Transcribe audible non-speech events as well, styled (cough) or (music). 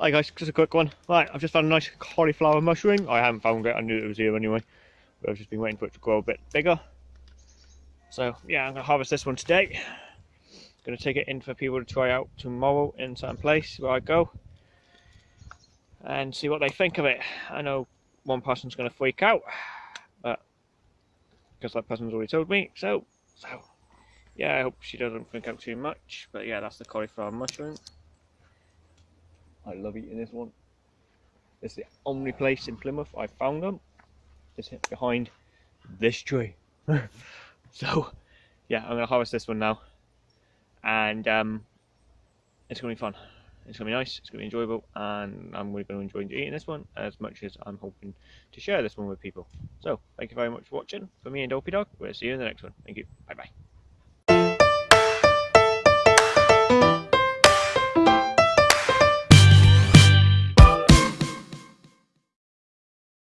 Hi guys, just a quick one. Right, I've just found a nice cauliflower mushroom. I haven't found it, I knew it was here anyway. But I've just been waiting for it to grow a bit bigger. So yeah, I'm to harvest this one today. To take it in for people to try out tomorrow in some place where I go. And see what they think of it. I know one person's to freak out. But because that person's already told me. So, so yeah, I hope she doesn't freak out too much. But yeah, that's the cauliflower mushroom. I love eating this one. It's the only place in Plymouth I found them. It's behind this tree. (laughs) so, yeah, I'm going to harvest this one now. And um, it's going to be fun. It's going to be nice, it's going to be enjoyable, and I'm really going to enjoy eating this one as much as I'm hoping to share this one with people. So, thank you very much for watching. For me and Dopey Dog, we'll see you in the next one. Thank you. Bye bye.